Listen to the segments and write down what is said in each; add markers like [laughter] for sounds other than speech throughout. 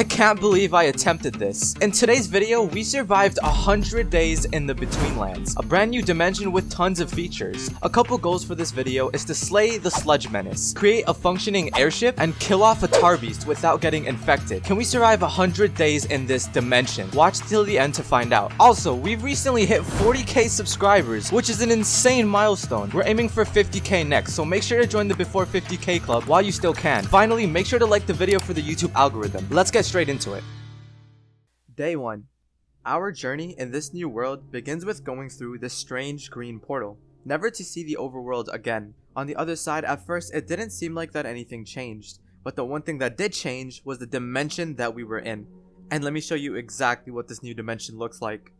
I can't believe I attempted this. In today's video, we survived 100 days in the Between Lands, a brand new dimension with tons of features. A couple goals for this video is to slay the Sludge Menace, create a functioning airship, and kill off a tar beast without getting infected. Can we survive 100 days in this dimension? Watch till the end to find out. Also, we've recently hit 40k subscribers, which is an insane milestone. We're aiming for 50k next, so make sure to join the Before 50k club while you still can. Finally, make sure to like the video for the YouTube algorithm. Let's get straight into it. Day 1. Our journey in this new world begins with going through this strange green portal, never to see the overworld again. On the other side, at first, it didn't seem like that anything changed, but the one thing that did change was the dimension that we were in. And let me show you exactly what this new dimension looks like.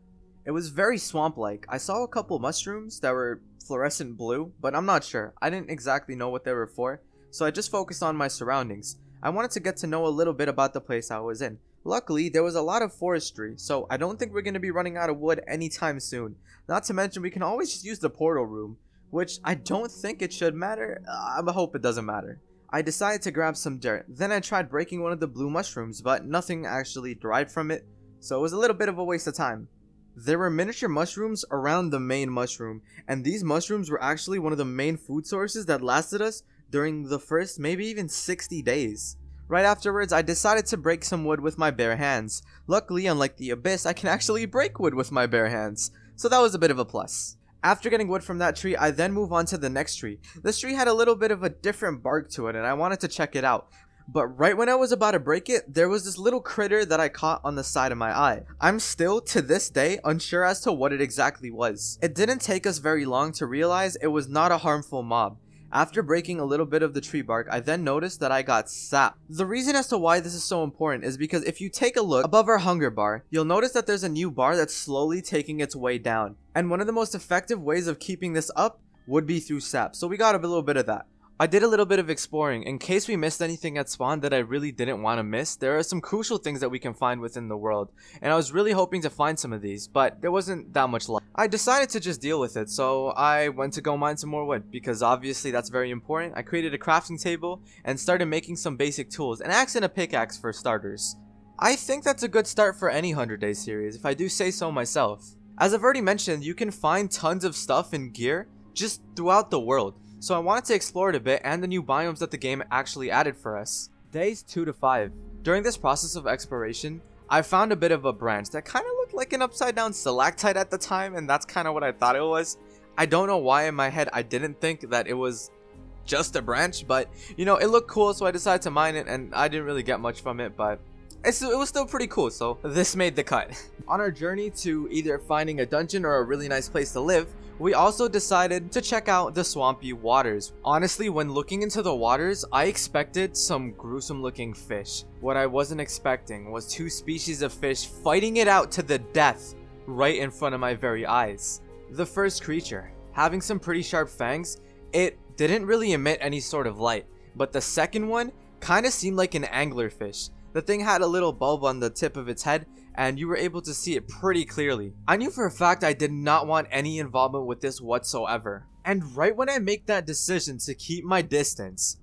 It was very swamp-like. I saw a couple mushrooms that were fluorescent blue, but I'm not sure. I didn't exactly know what they were for, so I just focused on my surroundings. I wanted to get to know a little bit about the place I was in. Luckily, there was a lot of forestry, so I don't think we're going to be running out of wood anytime soon. Not to mention, we can always just use the portal room, which I don't think it should matter. Uh, I hope it doesn't matter. I decided to grab some dirt. Then I tried breaking one of the blue mushrooms, but nothing actually derived from it, so it was a little bit of a waste of time. There were miniature mushrooms around the main mushroom, and these mushrooms were actually one of the main food sources that lasted us during the first maybe even 60 days. Right afterwards, I decided to break some wood with my bare hands. Luckily, unlike the Abyss, I can actually break wood with my bare hands, so that was a bit of a plus. After getting wood from that tree, I then move on to the next tree. This tree had a little bit of a different bark to it, and I wanted to check it out. But right when I was about to break it, there was this little critter that I caught on the side of my eye. I'm still, to this day, unsure as to what it exactly was. It didn't take us very long to realize it was not a harmful mob. After breaking a little bit of the tree bark, I then noticed that I got sap. The reason as to why this is so important is because if you take a look above our hunger bar, you'll notice that there's a new bar that's slowly taking its way down. And one of the most effective ways of keeping this up would be through sap, so we got a little bit of that. I did a little bit of exploring. In case we missed anything at spawn that I really didn't want to miss, there are some crucial things that we can find within the world. And I was really hoping to find some of these, but there wasn't that much luck. I decided to just deal with it, so I went to go mine some more wood, because obviously that's very important. I created a crafting table and started making some basic tools, an axe and a pickaxe for starters. I think that's a good start for any 100 day series, if I do say so myself. As I've already mentioned, you can find tons of stuff and gear just throughout the world so I wanted to explore it a bit and the new biomes that the game actually added for us. Days 2 to 5. During this process of exploration, I found a bit of a branch that kind of looked like an upside down stalactite at the time and that's kind of what I thought it was. I don't know why in my head I didn't think that it was just a branch, but you know, it looked cool so I decided to mine it and I didn't really get much from it, but it's, it was still pretty cool, so this made the cut. [laughs] On our journey to either finding a dungeon or a really nice place to live, we also decided to check out the swampy waters. Honestly, when looking into the waters, I expected some gruesome looking fish. What I wasn't expecting was two species of fish fighting it out to the death right in front of my very eyes. The first creature, having some pretty sharp fangs, it didn't really emit any sort of light, but the second one kinda seemed like an anglerfish. The thing had a little bulb on the tip of its head and you were able to see it pretty clearly. I knew for a fact I did not want any involvement with this whatsoever. And right when I make that decision to keep my distance,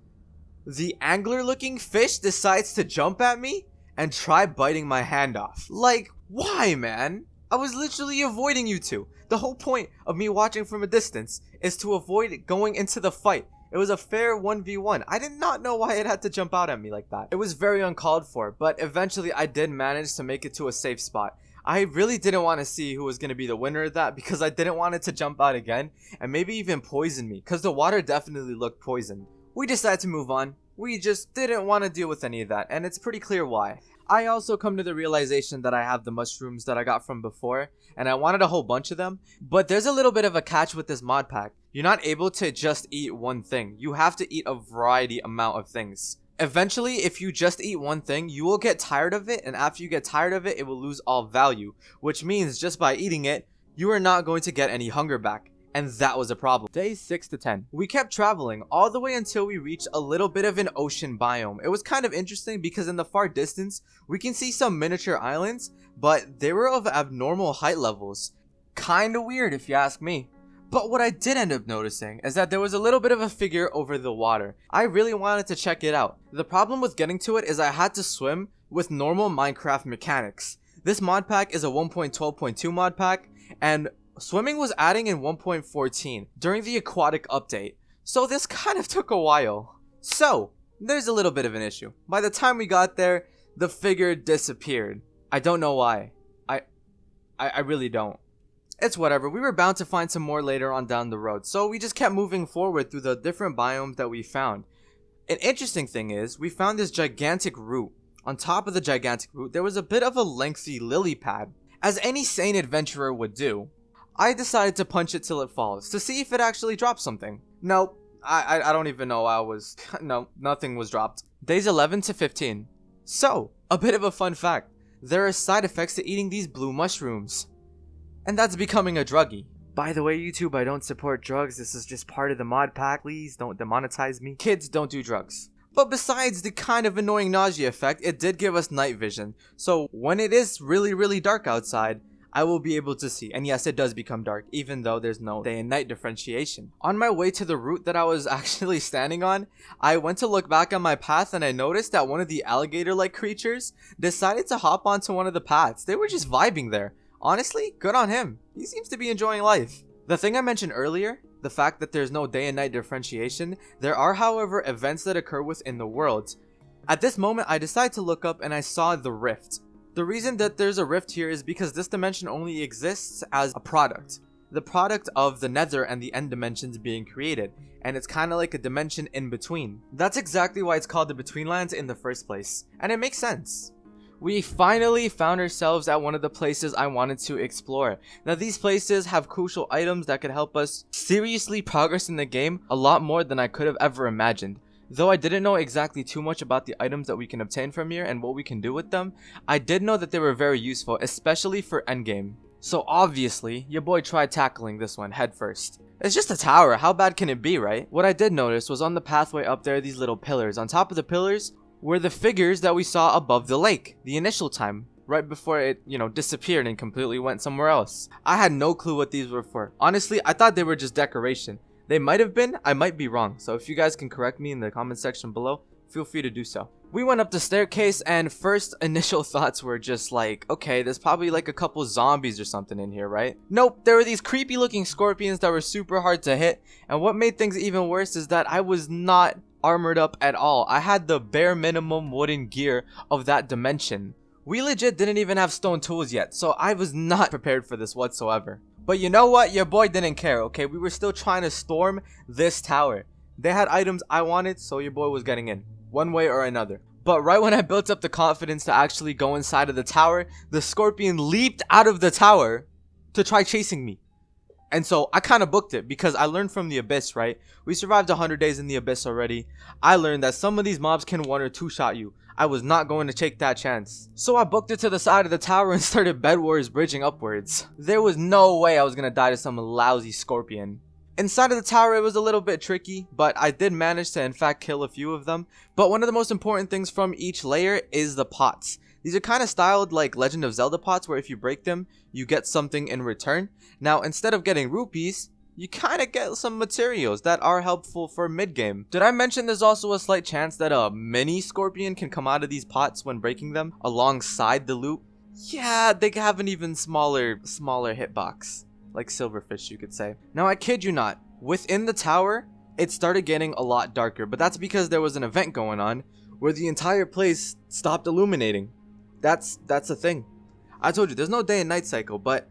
the angler looking fish decides to jump at me and try biting my hand off. Like, why man? I was literally avoiding you two. The whole point of me watching from a distance is to avoid going into the fight it was a fair 1v1. I did not know why it had to jump out at me like that. It was very uncalled for, but eventually I did manage to make it to a safe spot. I really didn't want to see who was going to be the winner of that because I didn't want it to jump out again and maybe even poison me because the water definitely looked poisoned. We decided to move on. We just didn't want to deal with any of that and it's pretty clear why. I also come to the realization that I have the mushrooms that I got from before, and I wanted a whole bunch of them, but there's a little bit of a catch with this mod pack. You're not able to just eat one thing. You have to eat a variety amount of things. Eventually, if you just eat one thing, you will get tired of it, and after you get tired of it, it will lose all value, which means just by eating it, you are not going to get any hunger back and that was a problem. Days 6 to 10. We kept traveling all the way until we reached a little bit of an ocean biome. It was kind of interesting because in the far distance, we can see some miniature islands, but they were of abnormal height levels. Kinda weird if you ask me. But what I did end up noticing is that there was a little bit of a figure over the water. I really wanted to check it out. The problem with getting to it is I had to swim with normal Minecraft mechanics. This mod pack is a 1.12.2 mod pack, and swimming was adding in 1.14 during the aquatic update, so this kind of [laughs] took a while. So, there's a little bit of an issue. By the time we got there, the figure disappeared. I don't know why. I, I, I really don't. It's whatever, we were bound to find some more later on down the road, so we just kept moving forward through the different biomes that we found. An interesting thing is, we found this gigantic root. On top of the gigantic root, there was a bit of a lengthy lily pad. As any sane adventurer would do, I decided to punch it till it falls, to see if it actually drops something. Nope, I, I, I don't even know I was, [laughs] no, nothing was dropped. Days 11 to 15. So, a bit of a fun fact, there are side effects to eating these blue mushrooms and that's becoming a druggie. By the way, YouTube, I don't support drugs. This is just part of the mod pack. Please don't demonetize me. Kids don't do drugs. But besides the kind of annoying nausea effect, it did give us night vision. So when it is really, really dark outside, I will be able to see. And yes, it does become dark, even though there's no day and night differentiation. On my way to the root that I was [laughs] actually standing on, I went to look back on my path and I noticed that one of the alligator-like creatures decided to hop onto one of the paths. They were just vibing there. Honestly, good on him. He seems to be enjoying life. The thing I mentioned earlier, the fact that there's no day and night differentiation, there are however events that occur within the world. At this moment, I decided to look up and I saw the rift. The reason that there's a rift here is because this dimension only exists as a product. The product of the nether and the end dimensions being created, and it's kind of like a dimension in between. That's exactly why it's called the Betweenlands in the first place, and it makes sense we finally found ourselves at one of the places I wanted to explore. Now these places have crucial items that could help us seriously progress in the game a lot more than I could have ever imagined. Though I didn't know exactly too much about the items that we can obtain from here and what we can do with them, I did know that they were very useful, especially for endgame. So obviously, your boy tried tackling this one headfirst. It's just a tower, how bad can it be, right? What I did notice was on the pathway up there these little pillars. On top of the pillars were the figures that we saw above the lake, the initial time, right before it, you know, disappeared and completely went somewhere else. I had no clue what these were for. Honestly, I thought they were just decoration. They might have been, I might be wrong. So if you guys can correct me in the comment section below, feel free to do so. We went up the staircase and first [laughs] initial thoughts were just like, okay, there's probably like a couple zombies or something in here, right? Nope, there were these creepy looking scorpions that were super hard to hit. And what made things even worse is that I was not armored up at all. I had the bare minimum wooden gear of that dimension. We legit didn't even have stone tools yet, so I was not [laughs] prepared for this whatsoever. But you know what? Your boy didn't care, okay? We were still trying to storm this tower. They had items I wanted, so your boy was getting in. One way or another. But right when I built up the confidence to actually go inside of the tower, the scorpion leaped out of the tower to try chasing me. And so I kind of booked it because I learned from the Abyss, right? We survived 100 days in the Abyss already. I learned that some of these mobs can one or two shot you. I was not going to take that chance. So I booked it to the side of the tower and [laughs] started Bed Wars bridging upwards. There was no way I was going to die to some lousy scorpion. Inside of the tower it was a little bit tricky, but I did manage to in fact kill a few of them. But one of the most important things from each layer is the pots. These are kind of styled like Legend of Zelda pots where if you break them, you get something in return. Now, instead of getting rupees, you kind of get some materials that are helpful for mid-game. Did I mention there's also a slight chance that a mini scorpion can come out of these pots when breaking them alongside the loot? Yeah, they have an even smaller, smaller hitbox. Like silverfish, you could say. Now, I kid you not, within the tower, it started getting a lot darker, but that's because there was an event going on where the entire place stopped illuminating. That's that's a thing. I told you there's no day and night cycle, but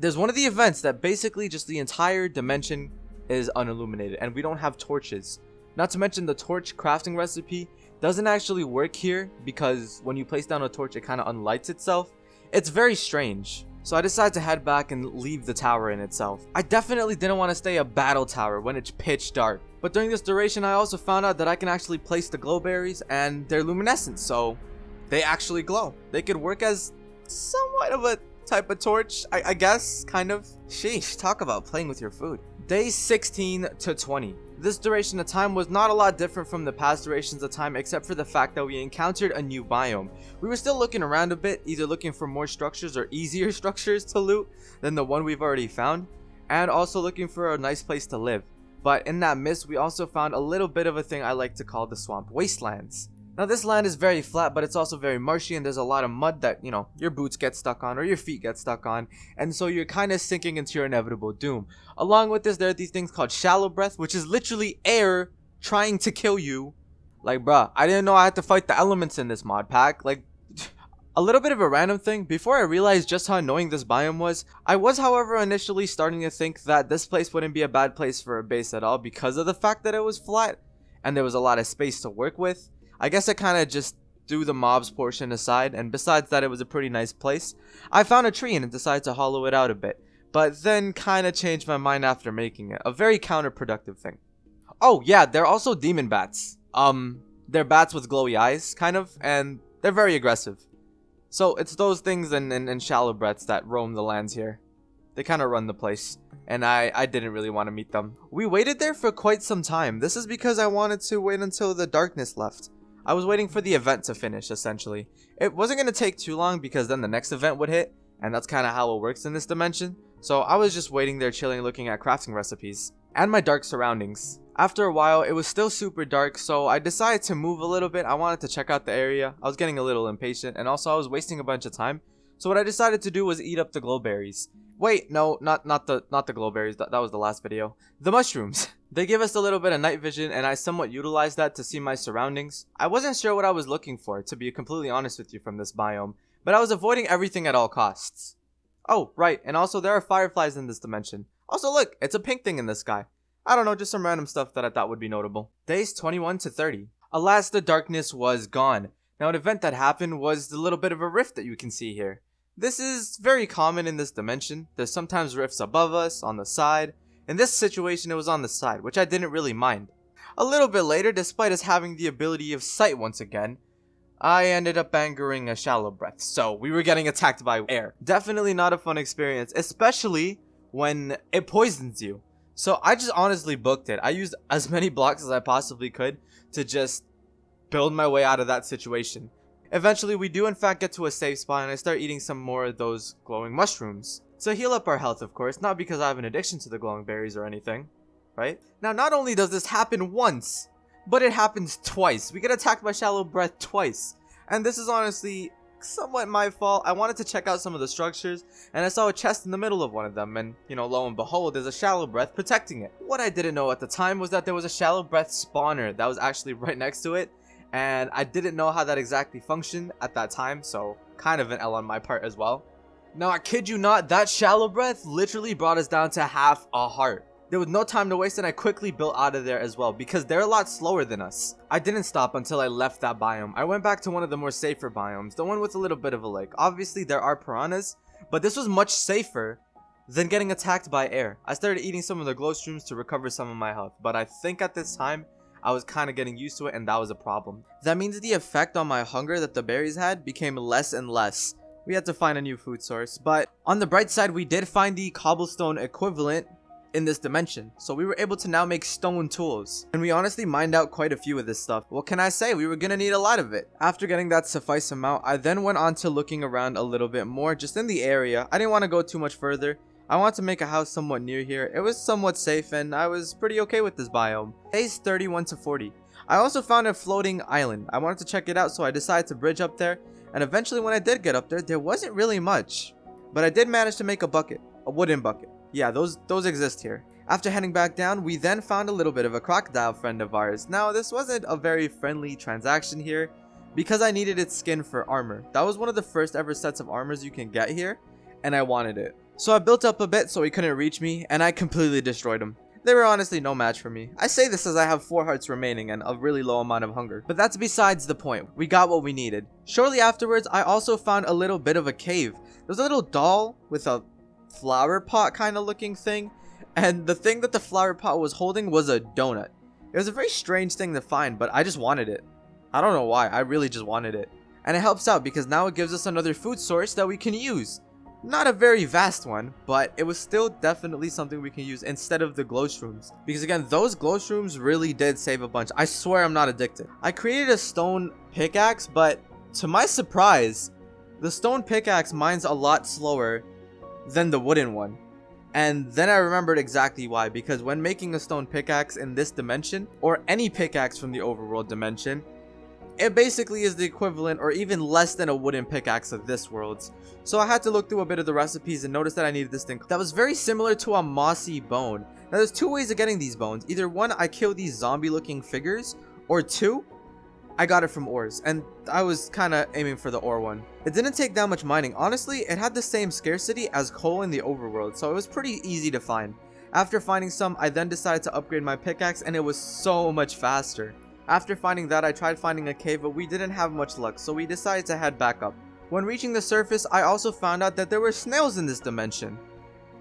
there's one of the events that basically just the entire dimension is unilluminated and we don't have torches. Not to mention the torch crafting recipe doesn't actually work here because when you place down a torch it kind of unlights itself. It's very strange. So I decided to head back and leave the tower in itself. I definitely didn't want to stay a battle tower when it's pitch dark. But during this duration I also found out that I can actually place the glow berries and they're luminescent so they actually glow. They could work as somewhat of a type of torch, I, I guess, kind of. Sheesh, talk about playing with your food. Day 16 to 20. This duration of time was not a lot different from the past durations of time except for the fact that we encountered a new biome. We were still looking around a bit, either looking for more structures or easier [laughs] structures to loot than the one we've already found, and also looking for a nice place to live. But in that mist, we also found a little bit of a thing I like to call the swamp wastelands. Now this land is very flat, but it's also very marshy and there's a lot of mud that, you know, your boots get stuck on or your feet get stuck on. And so you're kind of sinking into your inevitable doom. Along with this, there are these things called shallow breath, which is literally air trying to kill you. Like, bruh, I didn't know I had to fight the elements in this mod pack. Like, [sighs] a little bit of a random thing, before I realized just how annoying this biome was, I was however initially starting to think that this place wouldn't be a bad place for a base at all because of the fact that it was flat and there was a lot of space to work with. I guess I kind of just threw the mobs portion aside, and besides that it was a pretty nice place, I found a tree and decided to hollow it out a bit, but then kind of changed my mind after making it, a very counterproductive thing. Oh yeah, they're also demon bats. Um, they're bats with glowy eyes, kind of, and they're very aggressive. So it's those things and, and, and shallow breaths that roam the lands here. They kind of run the place, and I, I didn't really want to meet them. We waited there for quite some time. This is because I wanted to wait until the darkness left. I was waiting for the event to finish, essentially. It wasn't going to take too long because then the next event would hit, and that's kind of how it works in this dimension. So I was just waiting there chilling looking at crafting recipes, and my dark surroundings. After a while, it was still super dark, so I decided to move a little bit. I wanted to check out the area. I was getting a little impatient, and also I was wasting a bunch of time. So what I decided to do was eat up the glowberries. Wait, no, not not the not the glowberries. That, that was the last video. The mushrooms. [laughs] They give us a little bit of night vision and I somewhat utilized that to see my surroundings. I wasn't sure what I was looking for, to be completely honest with you from this biome, but I was avoiding everything at all costs. Oh, right, and also there are fireflies in this dimension. Also look, it's a pink thing in the sky. I don't know, just some random stuff that I thought would be notable. Days 21 to 30. Alas, the darkness was gone. Now an event that happened was the little bit of a rift that you can see here. This is very common in this dimension. There's sometimes rifts above us, on the side, in this situation, it was on the side, which I didn't really mind. A little bit later, despite us having the ability of sight once again, I ended up angering a shallow breath, so we were getting attacked by air. Definitely not a fun experience, especially when it poisons you. So I just honestly booked it. I used as many blocks as I possibly could to just build my way out of that situation. Eventually, we do in fact get to a safe spot and I start eating some more of those glowing mushrooms. To heal up our health, of course, not because I have an addiction to the glowing berries or anything, right? Now, not only does this happen once, but it happens twice. We get attacked by Shallow Breath twice. And this is honestly somewhat my fault. I wanted to check out some of the structures, and I saw a chest in the middle of one of them, and, you know, lo and behold, there's a Shallow Breath protecting it. What I didn't know at the time was that there was a Shallow Breath spawner that was actually [laughs] right next to it, and I didn't know how that exactly functioned at that time, so kind of an L on my part as well. Now, I kid you not, that shallow breath literally brought us down to half a heart. There was no time to waste and I quickly built out of there as well because they're a lot slower than us. I didn't stop until I left that biome. I went back to one of the more safer biomes, the one with a little bit of a lake. Obviously there are piranhas, but this was much safer than getting attacked by air. I started eating some of the glow streams to recover some of my health, but I think at this time, I was kind of getting used to it and that was a problem. That means the effect on my hunger that the berries had became less and less we had to find a new food source. But on the bright side, we did find the cobblestone equivalent in this dimension. So we were able to now make stone tools. And we honestly mined out quite a few of this stuff. What can I say? We were gonna need a lot of it. After getting that suffice amount, I then went on to looking around a little bit more just in the area. I didn't want to go too much further. I wanted to make a house somewhat near here. It was somewhat safe and I was pretty okay with this biome. Days 31 to 40. I also found a floating island. I wanted to check it out so I decided to bridge up there and eventually when I did get up there, there wasn't really much. But I did manage to make a bucket, a wooden bucket. Yeah, those, those exist here. After heading back down, we then found a little bit of a crocodile friend of ours. Now, this wasn't a very friendly transaction here, because I needed its skin for armor. That was one of the first ever sets of armors you can get here, and I wanted it. So I built up a bit so he couldn't reach me, and I completely destroyed him. They were honestly no match for me. I say this as I have 4 hearts remaining and a really low amount of hunger. But that's besides the point. We got what we needed. Shortly afterwards, I also found a little bit of a cave. There's a little doll with a flower pot kind of looking thing. And the thing that the flower pot was holding was a donut. It was a very strange thing to find, but I just wanted it. I don't know why, I really just wanted it. And it helps out because now it gives us another food source that we can use. Not a very vast one, but it was still definitely something we can use instead of the glow shrooms. Because again, those glow shrooms really did save a bunch. I swear I'm not addicted. I created a stone pickaxe, but to my surprise, the stone pickaxe mines a lot slower than the wooden one. And then I remembered exactly why, because when making a stone pickaxe in this dimension, or any pickaxe from the overworld dimension, it basically is the equivalent or even less than a wooden pickaxe of this world's. So I had to look through a bit of the recipes and notice that I needed this thing that was very similar to a mossy bone. Now there's two ways of getting these bones. Either one, I kill these zombie looking figures, or two, I got it from ores, and I was kind of aiming for the ore one. It didn't take that much mining. Honestly, it had the same scarcity as coal in the overworld, so it was pretty easy to find. After finding some, I then decided to upgrade my pickaxe, and it was so much faster. After finding that, I tried finding a cave, but we didn't have much luck, so we decided to head back up. When reaching the surface, I also found out that there were snails in this dimension.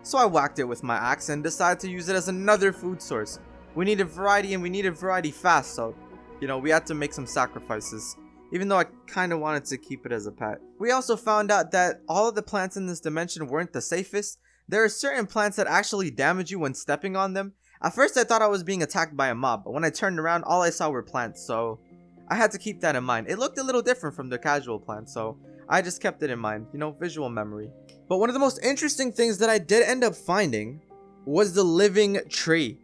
So I whacked it with my axe and decided to use it as another food source. We needed variety and we needed variety fast, so you know, we had to make some sacrifices. Even though I kind of wanted to keep it as a pet. We also found out that all of the plants in this dimension weren't the safest. There are certain plants that actually damage you when stepping on them. At first I thought I was being attacked by a mob, but when I turned around all I saw were plants, so I had to keep that in mind. It looked a little different from the casual plants, so I just kept it in mind, you know, visual memory. But one of the most interesting things that I did end up finding was the living tree.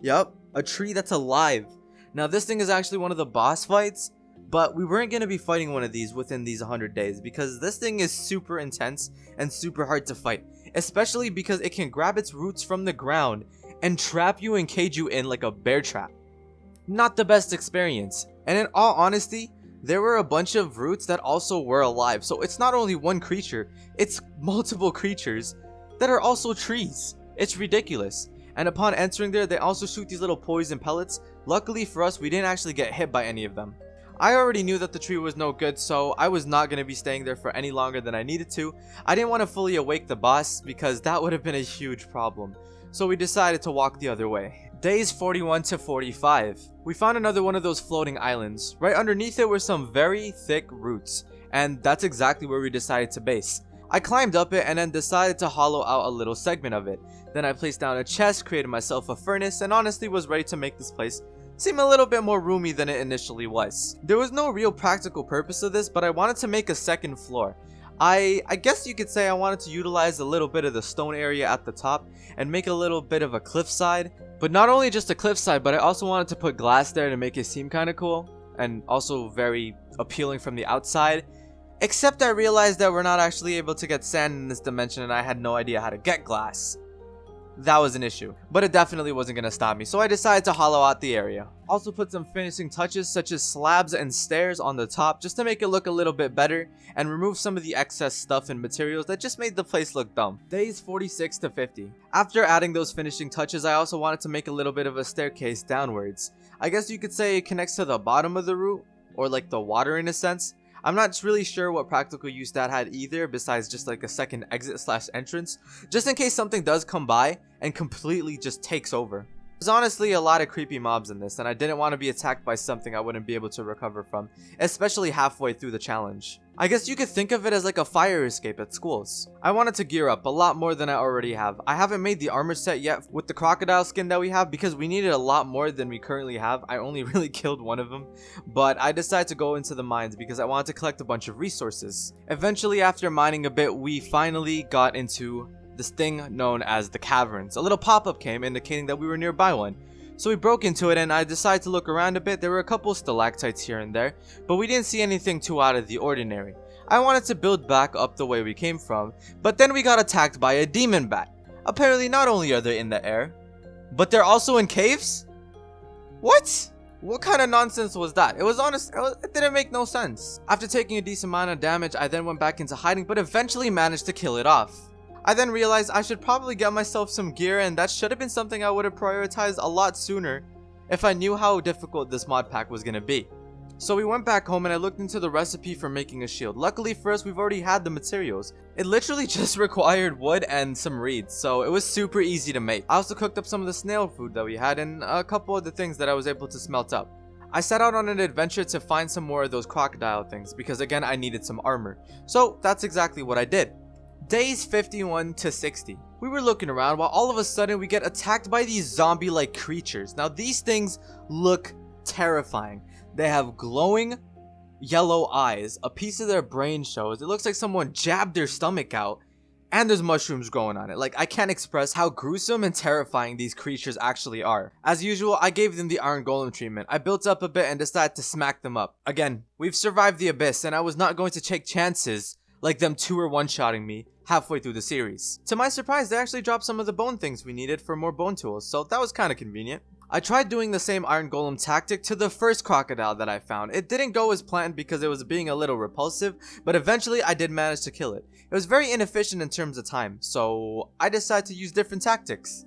Yup, a tree that's alive. Now this thing is actually one of the boss fights, but we weren't going to be fighting one of these within these 100 days because this thing is super intense and super hard to fight, especially because it can grab its roots from the ground and trap you and cage you in like a bear trap. Not the best experience, and in all honesty, there were a bunch of roots that also were alive, so it's not only one creature, it's multiple creatures that are also trees. It's ridiculous. And upon entering there, they also shoot these little poison pellets Luckily for us, we didn't actually get hit by any of them. I already knew that the tree was no good, so I was not going to be staying there for any longer than I needed to. I didn't want to fully awake the boss, because that would have been a huge problem. So we decided to walk the other way. Days 41 to 45. We found another one of those floating islands. Right underneath it were some very thick roots, and that's exactly where we decided to base. I climbed up it and then decided to hollow out a little segment of it. Then I placed down a chest, created myself a furnace, and honestly was ready to make this place seem a little bit more roomy than it initially was. There was no real practical purpose of this, but I wanted to make a second floor. I, I guess you could say I wanted to utilize a little bit of the stone area at the top and make a little bit of a cliffside. But not only just a cliffside, but I also wanted to put glass there to make it seem kind of cool and also very appealing from the outside. Except I realized that we're not actually able to get sand in this dimension and I had no idea how to get glass that was an issue. But it definitely wasn't going to stop me, so I decided to hollow out the area. Also put some finishing touches such as slabs and stairs on the top just to make it look a little bit better and remove some of the excess stuff and materials that just made the place look dumb. Days 46 to 50. After adding those finishing touches, I also wanted to make a little bit of a staircase downwards. I guess you could say it connects to the bottom of the root, or like the water in a sense, I'm not really sure what practical use that had either besides just like a second exit slash entrance, just in case something does come by and completely just takes over. There's honestly a lot of creepy mobs in this and I didn't want to be attacked by something I wouldn't be able to recover from, especially halfway through the challenge. I guess you could think of it as like a fire escape at schools. I wanted to gear up a lot more than I already have. I haven't made the armor set yet with the crocodile skin that we have because we needed a lot more than we currently have. I only [laughs] really killed one of them, but I decided to go into the mines because I wanted to collect a bunch of resources. Eventually after mining a bit, we finally got into this thing known as the caverns. A little pop-up came indicating that we were nearby one. So we broke into it and I decided to look around a bit. There were a couple stalactites here and there, but we didn't see anything too out of the ordinary. I wanted to build back up the way we came from, but then we got attacked by a demon bat. Apparently not only are they in the air, but they're also in caves? What? What kind of nonsense was that? It was honest, it, was, it didn't make no sense. After taking a decent amount of damage, I then went back into hiding, but eventually managed to kill it off. I then realized I should probably get myself some gear and that should have been something I would have prioritized a lot sooner if I knew how difficult this mod pack was going to be. So we went back home and I looked into the recipe for making a shield. Luckily for us, we've already had the materials. It literally [laughs] just required wood and some reeds, so it was super easy to make. I also cooked up some of the snail food that we had and a couple of the things that I was able to smelt up. I set out on an adventure to find some more of those crocodile things because again I needed some armor. So that's exactly what I did. Days 51 to 60. We were looking around while all of a sudden we get attacked by these zombie-like creatures. Now these things look terrifying. They have glowing yellow eyes. A piece of their brain shows. It looks like someone jabbed their stomach out. and there's mushrooms growing on it. Like, I can't express how gruesome and terrifying these creatures actually are. As usual, I gave them the Iron Golem treatment. I built up a bit and decided to smack them up. Again, we've survived the Abyss, and I was not going to take chances like them two or one-shotting me halfway through the series. To my surprise, they actually dropped some of the bone things we needed for more bone tools, so that was kind of convenient. I tried doing the same Iron Golem tactic to the first crocodile that I found. It didn't go as planned because it was being a little repulsive, but eventually I did manage to kill it. It was very inefficient in terms of time, so I decided to use different tactics.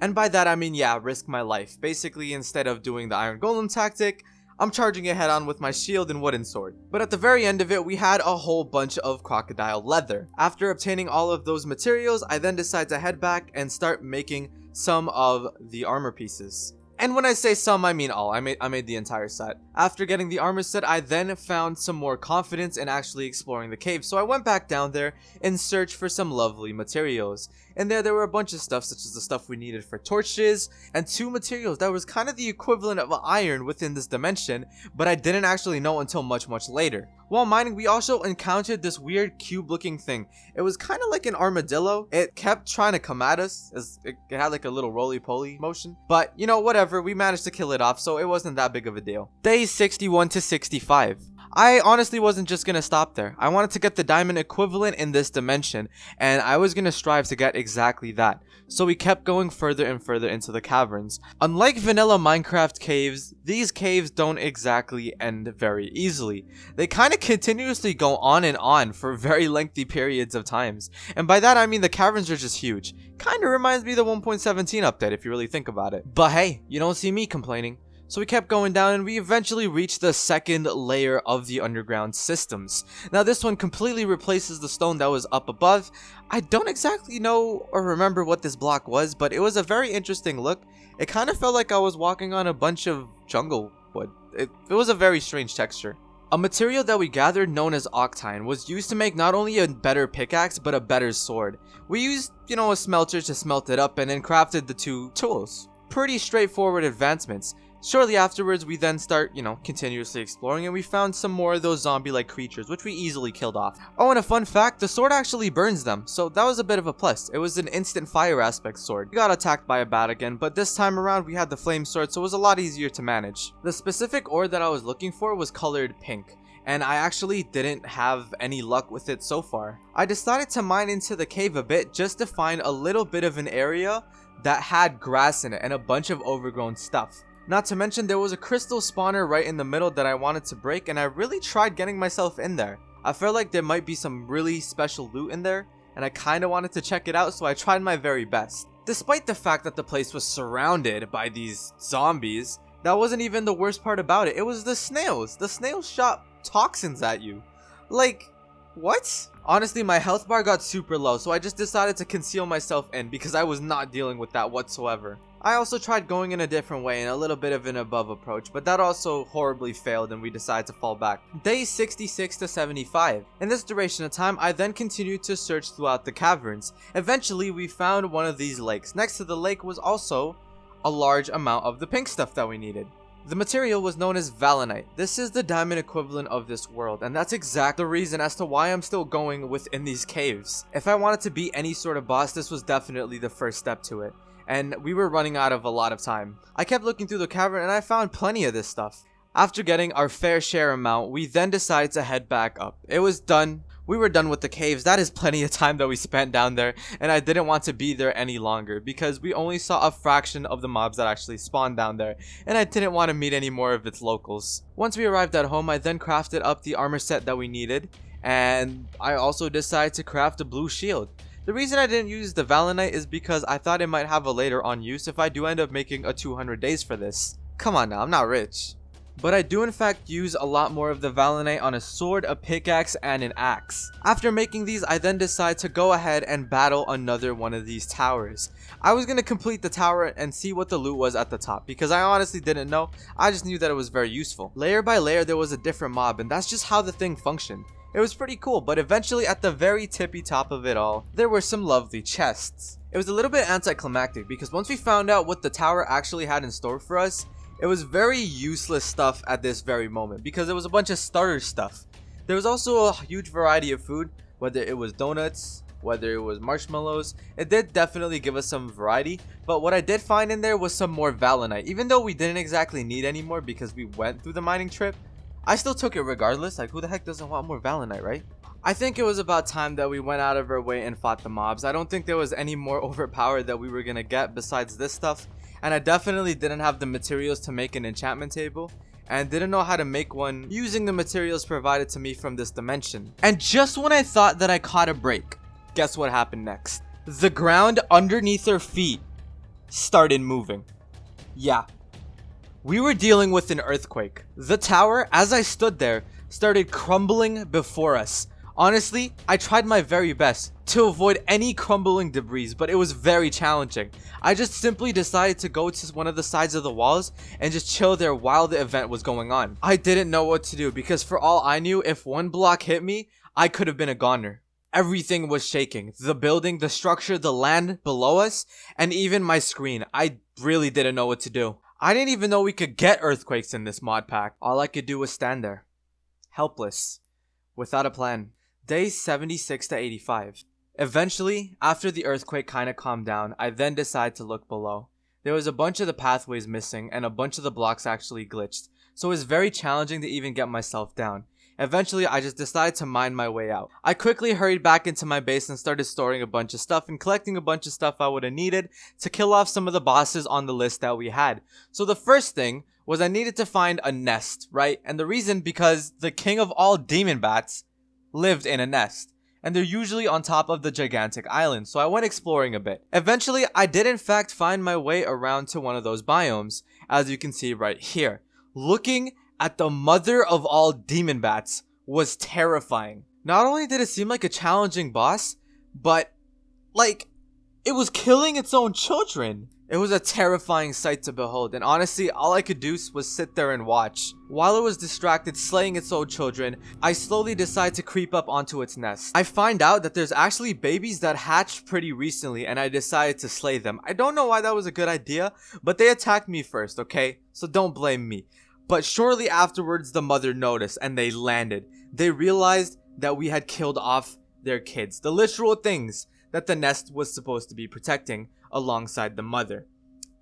And by that I mean yeah, risk my life. Basically, instead of doing the Iron Golem tactic, I'm charging it head on with my shield and wooden sword. But at the very end of it, we had a whole bunch of crocodile leather. After obtaining all of those materials, I then decide to head back and start making some of the armor pieces. And when I say some, I mean all. I made, I made the entire set. After getting the armor set, I then found some more confidence in actually exploring the cave. So I went back down there in search for some lovely materials. And there, there were a bunch of stuff, such as the stuff we needed for torches, and two materials that was kind of the equivalent of iron within this dimension, but I didn't actually know until much, much later. While mining, we also encountered this weird cube-looking thing. It was kind of like an armadillo. It kept trying to come at us, as it had like a little roly-poly motion. But, you know, whatever, we managed to kill it off, so it wasn't that big of a deal. Days 61 to 65. I honestly wasn't just gonna stop there. I wanted to get the diamond equivalent in this dimension, and I was gonna strive to get exactly that. So we kept going further and further into the caverns. Unlike vanilla Minecraft caves, these caves don't exactly end very easily. They kind of continuously go on and on for very lengthy periods of times. And by that I mean the caverns are just huge. Kinda reminds me of the 1.17 update if you really think about it. But hey, you don't see me complaining. So we kept going down and we eventually reached the second layer of the underground systems. Now this one completely replaces the stone that was up above. I don't exactly know or remember what this block was, but it was a very interesting look. It kind of felt like I was walking on a bunch of jungle wood. It, it was a very strange texture. A material that we gathered known as octine was used to make not only a better pickaxe but a better sword. We used, you know, a smelter to smelt it up and then crafted the two tools. Pretty straightforward advancements. Shortly afterwards, we then start, you know, continuously exploring and we found some more of those zombie-like creatures, which we easily killed off. Oh, and a fun fact, the sword actually burns them, so that was a bit of a plus. It was an instant fire aspect sword. We got attacked by a bat again, but this time around we had the flame sword, so it was a lot easier to manage. The specific ore that I was looking for was colored pink and I actually didn't have any luck with it so far. I decided to mine into the cave a bit just to find a little bit of an area that had grass in it and a bunch of overgrown stuff. Not to mention there was a crystal spawner right in the middle that I wanted to break and I really tried getting myself in there. I felt like there might be some really special loot in there and I kinda wanted to check it out so I tried my very best. Despite the fact that the place was surrounded by these zombies, that wasn't even the worst part about it. It was the snails. The snails shot toxins at you. Like, what? Honestly, my health bar got super low, so I just decided to conceal myself in because I was not dealing with that whatsoever. I also tried going in a different way and a little bit of an above approach, but that also horribly failed and we decided to fall back. Day 66 to 75. In this duration of time, I then continued to search throughout the caverns. Eventually, we found one of these lakes. Next to the lake was also a large amount of the pink stuff that we needed. The material was known as Valonite. This is the diamond equivalent of this world, and that's exact the reason as to why I'm still going within these caves. If I wanted to beat any sort of boss, this was definitely the first step to it and we were running out of a lot of time. I kept looking through the cavern and I found plenty of this stuff. After getting our fair share amount, we then decided to head back up. It was done. We were done with the caves. That is plenty of time that we spent down there, and I didn't want to be there any longer because we only saw a fraction of the mobs that actually spawned down there, and I didn't want to meet any more of its locals. Once we arrived at home, I then crafted up the armor set that we needed, and I also decided to craft a blue shield. The reason I didn't use the Valonite is because I thought it might have a later on use if I do end up making a 200 days for this. Come on now, I'm not rich. But I do in fact use a lot more of the Valonite on a sword, a pickaxe, and an axe. After making these, I then decide to go ahead and battle another one of these towers. I was going to complete the tower and see what the loot was at the top because I honestly didn't know, I just knew that it was very useful. Layer by layer there was a different mob and that's just how the thing functioned. It was pretty cool, but eventually at the very tippy top of it all, there were some lovely chests. It was a little bit anticlimactic because once we found out what the tower actually had in store for us, it was very useless stuff at this very moment because it was a bunch of starter stuff. There was also a huge variety of food, whether it was donuts, whether it was marshmallows. It did definitely give us some variety, but what I did find in there was some more Valonite. Even though we didn't exactly need any more because we went through the mining trip, I still took it regardless. Like, who the heck doesn't want more Valonite, right? I think it was about time that we went out of our way and fought the mobs. I don't think there was any more [laughs] overpowered that we were gonna get besides this stuff. And I definitely didn't have the materials to make an enchantment table and didn't know how to make one using the materials provided to me from this dimension. And just when I thought that I caught a break, guess what happened next? The ground underneath our feet started moving. Yeah. We were dealing with an earthquake. The tower, as I stood there, started crumbling before us. Honestly, I tried my very best to avoid any crumbling debris, but it was very challenging. I just simply decided to go to one of the sides of the walls and just chill there while the event was going on. I didn't know what to do because for all I knew, if one block hit me, I could have been a goner. Everything was shaking. The building, the structure, the land below us, and even my screen. I really didn't know what to do. I didn't even know we could get earthquakes in this mod pack. All I could do was stand there. Helpless. Without a plan. Day 76 to 85. Eventually, after the earthquake kinda calmed down, I then decided to look below. There was a bunch of the pathways missing and a bunch of the blocks actually glitched, so it was very challenging to even get myself down. Eventually, I just decided to mine my way out. I quickly hurried back into my base and started storing a bunch of stuff and collecting a bunch of stuff I would have needed to kill off some of the bosses on the list that we had. So the first thing was I needed to find a nest, right? And the reason because the king of all demon bats lived in a nest and they're usually on top of the gigantic island, so I went exploring a bit. Eventually, I did in fact find my way around to one of those biomes, as you can see right here. Looking at the mother of all demon bats was terrifying. Not only did it seem like a challenging boss, but like it was killing its own children. It was a terrifying sight to behold, and honestly, all I could do was sit there and watch. While it was distracted slaying its own children, I slowly decide to creep up onto its nest. I find out that there's actually babies that hatched pretty recently, and I decided to slay them. I don't know why that was a good idea, but they attacked me first, okay? So don't blame me. But shortly afterwards, the mother noticed and they landed. They realized that we had killed off their kids, the literal things that the nest was supposed to be protecting alongside the mother.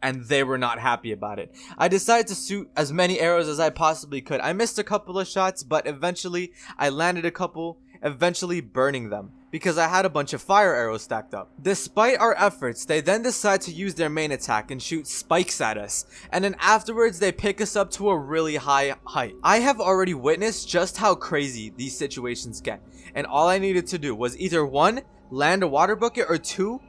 And they were not happy about it. I decided to shoot as many arrows as I possibly could. I missed a couple of shots, but eventually I landed a couple, eventually burning them because I had a bunch of fire arrows stacked up. Despite our efforts, they then decide to use their main attack and shoot spikes at us, and then afterwards they pick us up to a really high height. I have already witnessed just how crazy these situations get, and all I needed to do was either one, land a water bucket, or two,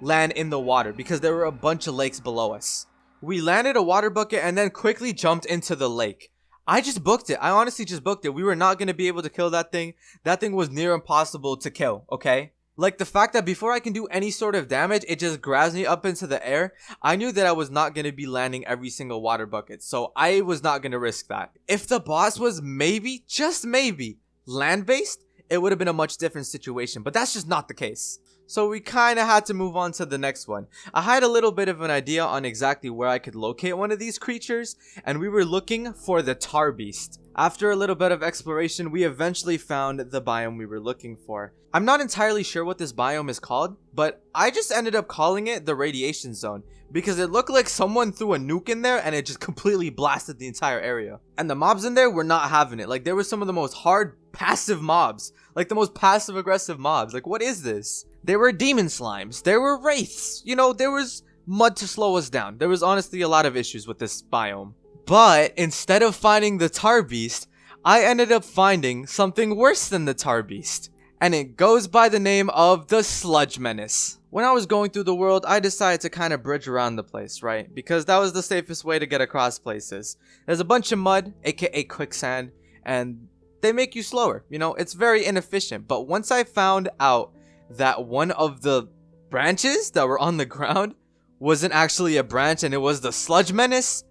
land in the water because there were a bunch of lakes below us. We landed a water bucket and then quickly jumped into the lake. I just booked it. I honestly just booked it. We were not going to be able to kill that thing. That thing was near impossible to kill, okay? Like the fact that before I can do any sort of damage, it just grabs me up into the air. I knew that I was not going to be landing every single water bucket, so I was not going to risk that. If the boss was maybe, just maybe, land-based, it would have been a much different situation, but that's just not the case. So we kind of had to move on to the next one. I had a little bit of an idea on exactly where I could locate one of these creatures, and we were looking for the tar beast. After a little bit of exploration, we eventually found the biome we were looking for. I'm not entirely sure what this biome is called, but I just ended up calling it the radiation zone because it looked like someone threw a nuke in there and it just completely blasted the entire area. And the mobs in there were not having it. Like there were some of the most hard passive mobs, like the most passive aggressive mobs. Like what is this? There were demon slimes. There were wraiths. You know, there was mud to slow us down. There was honestly a lot of issues with this biome. But instead of finding the tar beast, I ended up finding something worse than the tar beast. And it goes by the name of the sludge menace. When I was going through the world, I decided to kind of bridge around the place, right? Because that was the safest way to get across places. There's a bunch of mud, aka quicksand, and they make you slower. You know, it's very inefficient. But once I found out that one of the branches that were on the ground wasn't actually a branch and it was the sludge menace,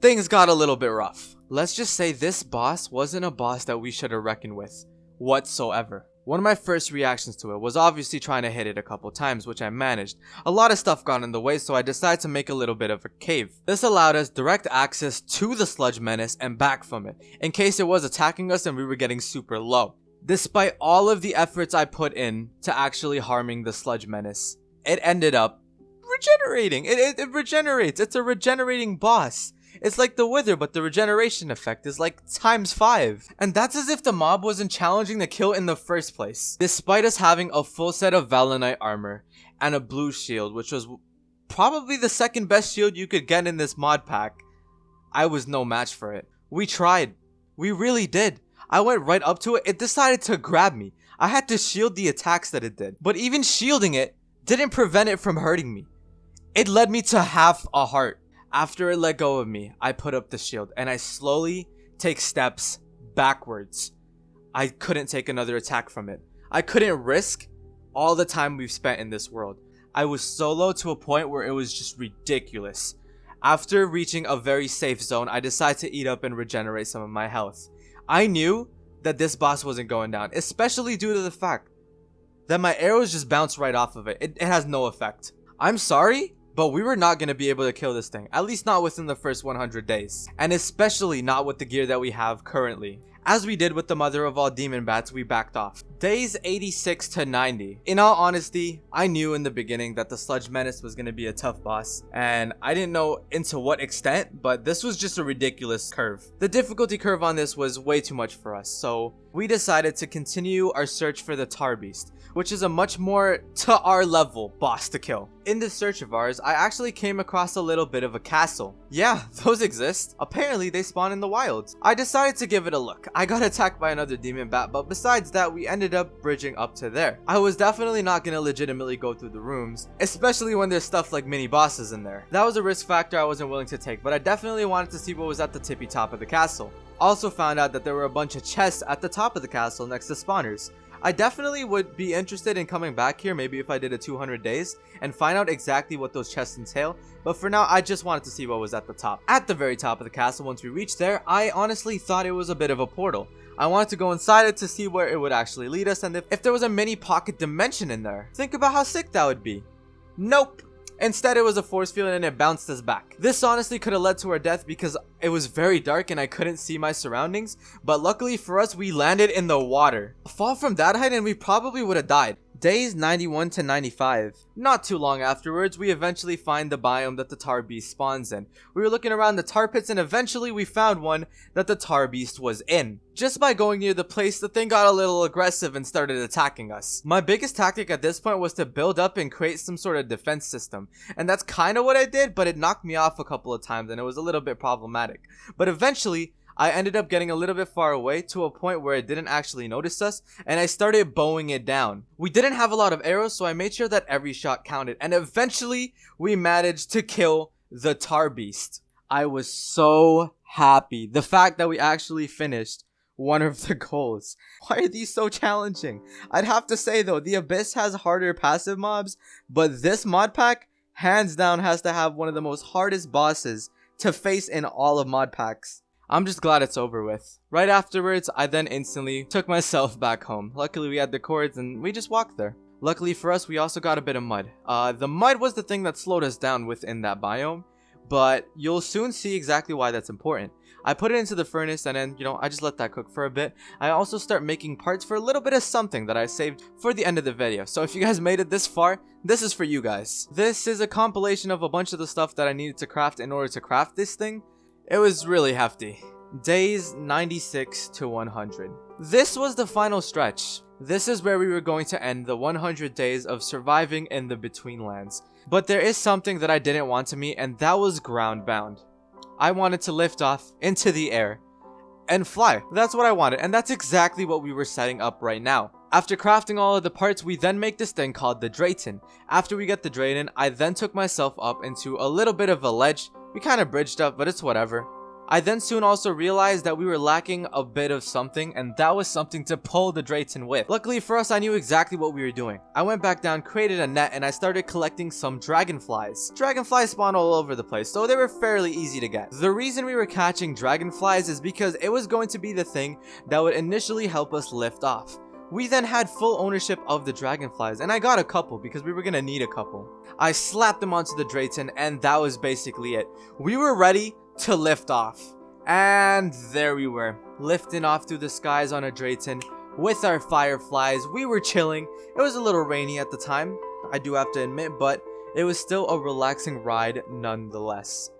things got a little bit rough. Let's just say this boss wasn't a boss that we should have reckoned with whatsoever. One of my first reactions to it was obviously trying to hit it a couple times, which I managed. A lot of stuff got in the way, so I decided to make a little bit of a cave. This allowed us direct access to the sludge menace and back from it, in case it was attacking us and we were getting super low. Despite all of the efforts I put in to actually harming the sludge menace, it ended up regenerating. It, it, it regenerates. It's a regenerating boss. It's like the Wither, but the regeneration effect is like times 5. And that's as if the mob wasn't challenging the kill in the first place. Despite us having a full set of Valonite armor and a blue shield, which was probably the second best shield you could get in this mod pack, I was no match for it. We tried. We really did. I went right up to it. It decided to grab me. I had to shield the attacks that it did. But even shielding it didn't prevent it from hurting me. It led me to half a heart. After it let go of me, I put up the shield and I slowly take steps backwards. I couldn't take another attack from it. I couldn't risk all the time we've spent in this world. I was so low to a point where it was just ridiculous. After reaching a very safe zone, I decided to eat up and regenerate some of my health. I knew that this boss wasn't going down, especially due to the fact that my arrows just bounce right off of it. It, it has no effect. I'm sorry, but we were not going to be able to kill this thing, at least not within the first 100 days, and especially not with the gear that we have currently. As we did with the mother of all demon bats, we backed off. Days 86 to 90. In all honesty, I knew in the beginning that the Sludge Menace was going to be a tough boss, and I didn't know into what extent, but this was just a ridiculous curve. The difficulty curve on this was way too much for us, so we decided to continue our search for the Tar Beast, which is a much more to our level boss to kill. In this search of ours, I actually came across a little bit of a castle. Yeah, [laughs] those exist. Apparently, they spawn in the wilds. I decided to give it a look. I got [laughs] attacked by another demon bat, but besides that, we ended up bridging up to there. I was definitely not gonna legitimately go through the rooms, especially when there's stuff like mini bosses in there. That was a risk factor I wasn't willing to take, but I definitely wanted to see what was at the tippy top of the castle. Also found out that there were a bunch of chests at the top of the castle next to spawners. I definitely would be interested in coming back here maybe if I did a 200 days and find out exactly what those chests entail, but for now I just wanted to see what was at the top. At the very top of the castle once we reached there, I honestly thought it was a bit of a portal. I wanted to go inside it to see where it would actually lead us and if, if there was a mini pocket dimension in there. Think about how sick that would be. Nope. Instead, it was a force field and it bounced us back. This honestly could have led to our death because it was very dark and I couldn't see my surroundings, but luckily for us, we landed in the water. A fall from that height and we probably would have died. Days 91 to 95. Not too long afterwards, we eventually find the biome that the tar beast spawns in. We were looking around the tar pits and eventually we found one that the tar beast was in. Just by going near the place, the thing got a little aggressive and started attacking us. My biggest tactic at this point was to build up and create some sort of defense system. And that's kind of what I did, but it knocked me off a couple of times and it was a little bit problematic. But eventually, I ended up getting a little bit far away to a point where it didn't actually notice us and I started bowing it down. We didn't have a lot of arrows so I made sure that every shot counted and eventually we managed to kill the tar beast. I was so happy. The fact that we actually finished one of the [laughs] goals. Why are these so challenging? I'd have to say though, the Abyss has harder passive mobs, but this mod pack hands down has to have one of the most hardest bosses to face in all of mod packs. I'm just glad it's over with. Right afterwards, I then instantly took myself back home. Luckily, we had the cords and we just walked there. Luckily for us, we also got a bit of mud. Uh, the mud was the thing that slowed us down within that biome, but you'll soon see exactly why that's important. I put it into the furnace and then, you know, I just let that cook for a bit. I also start making parts for a little bit of something that I saved for the end of the video. So if you guys made it this far, this is for you guys. This is a compilation of a bunch of the stuff that I needed to craft in order to craft this thing. It was really hefty. Days 96 to 100. This was the final stretch. This is where we were going to end the 100 days of surviving in the Betweenlands. But there is something that I didn't want to meet and that was groundbound. I wanted to lift off into the air and fly. That's what I wanted and that's exactly what we were setting up right now. After crafting all of the parts, we then make this thing called the Draeton. After we get the Draeton, I then took myself up into a little bit of a ledge we kind of bridged up, but it's whatever. I then soon also realized that we were lacking a bit of something, and that was something to pull the Draeton with. Luckily for us, I knew exactly what we were doing. I went back down, created a net, and I started collecting some dragonflies. Dragonflies spawn all over the place, so they were fairly easy to get. The reason we were catching dragonflies is because it was going to be the thing that would initially help us lift off. We then had full ownership of the dragonflies, and I got a couple because we were gonna need a couple. I slapped them onto the Draeton, and that was basically it. We were ready to lift off. And there we were, lifting off through the skies on a Draeton, with our fireflies. We were chilling. It was a little rainy at the time, I do have to admit, but it was still a relaxing ride nonetheless.